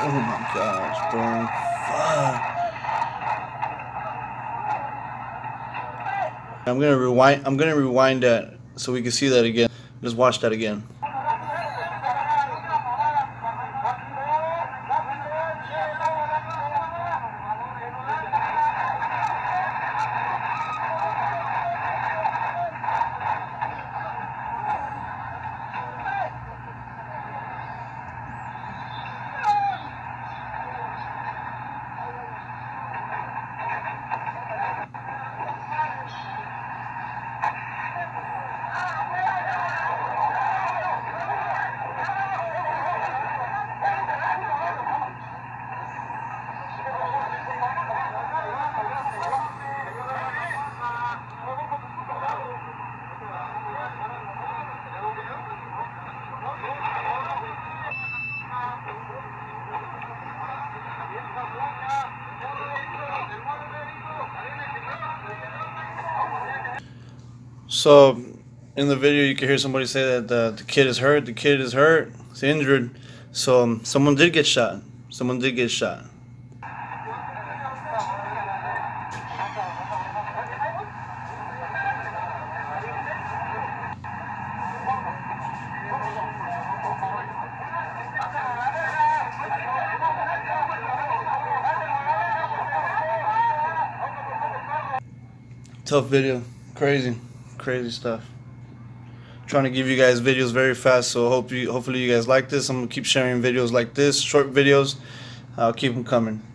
Oh gosh, bro. Fuck. I'm gonna rewind. I'm gonna rewind that so we can see that again. Just watch that again. So, in the video, you can hear somebody say that the, the kid is hurt. The kid is hurt. He's injured. So, um, someone did get shot. Someone did get shot. Tough video. Crazy crazy stuff. Trying to give you guys videos very fast, so hope you hopefully you guys like this. I'm gonna keep sharing videos like this, short videos. I'll keep them coming.